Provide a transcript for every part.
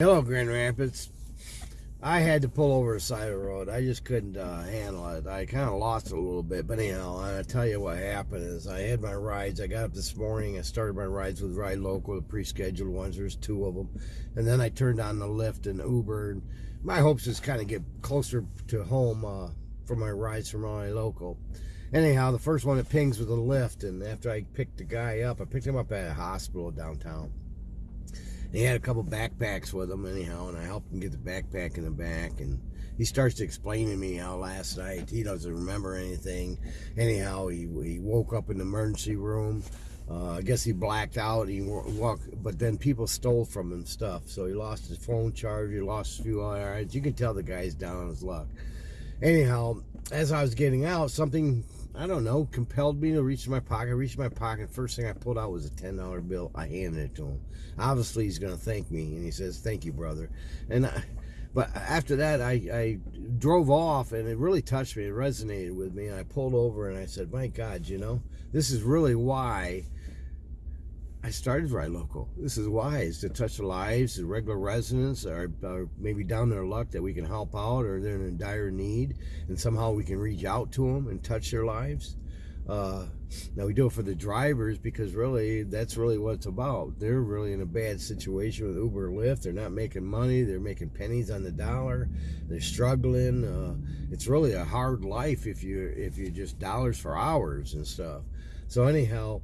Hello, Grand Rapids. I had to pull over the side of the road. I just couldn't uh, handle it. I kind of lost it a little bit. But anyhow, I'll tell you what happened is I had my rides. I got up this morning. I started my rides with Ride Local, the pre-scheduled ones. There's two of them. And then I turned on the Lyft and Uber. And my hopes is kind of get closer to home uh, for my rides from Ride Local. Anyhow, the first one it pings with a Lyft. And after I picked the guy up, I picked him up at a hospital downtown he had a couple backpacks with him anyhow and i helped him get the backpack in the back and he starts to explain to me how last night he doesn't remember anything anyhow he, he woke up in the emergency room uh, I guess he blacked out. He walked, but then people stole from him stuff. So he lost his phone charger, he lost a few items. You can tell the guy's down on his luck. Anyhow, as I was getting out, something I don't know, compelled me to reach in my pocket. I reached my pocket. First thing I pulled out was a $10 bill. I handed it to him. Obviously, he's going to thank me. And he says, thank you, brother. And I, but after that, I, I drove off and it really touched me. It resonated with me. And I pulled over and I said, my God, you know, this is really why I started Ride Local. This is is to touch the lives of regular residents or, or, maybe down their luck that we can help out or they're in dire need and somehow we can reach out to them and touch their lives. Uh, now we do it for the drivers because really that's really what it's about. They're really in a bad situation with Uber Lyft. They're not making money. They're making pennies on the dollar. They're struggling. Uh, it's really a hard life if you if you just dollars for hours and stuff. So anyhow,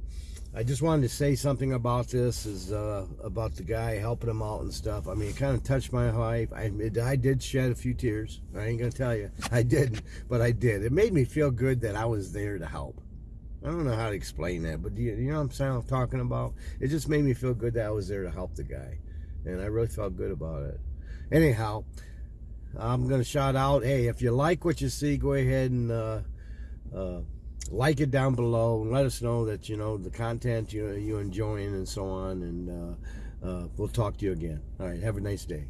I just wanted to say something about this is uh, about the guy helping him out and stuff. I mean, it kind of touched my life. I, it, I did shed a few tears. I ain't gonna tell you I didn't, but I did. It made me feel good that I was there to help. I don't know how to explain that, but you, you know what I'm saying? talking about? It just made me feel good that I was there to help the guy, and I really felt good about it. Anyhow, I'm gonna shout out. Hey, if you like what you see, go ahead and. Uh, uh, like it down below and let us know that you know the content you you enjoying and so on. And uh, uh, we'll talk to you again. All right. Have a nice day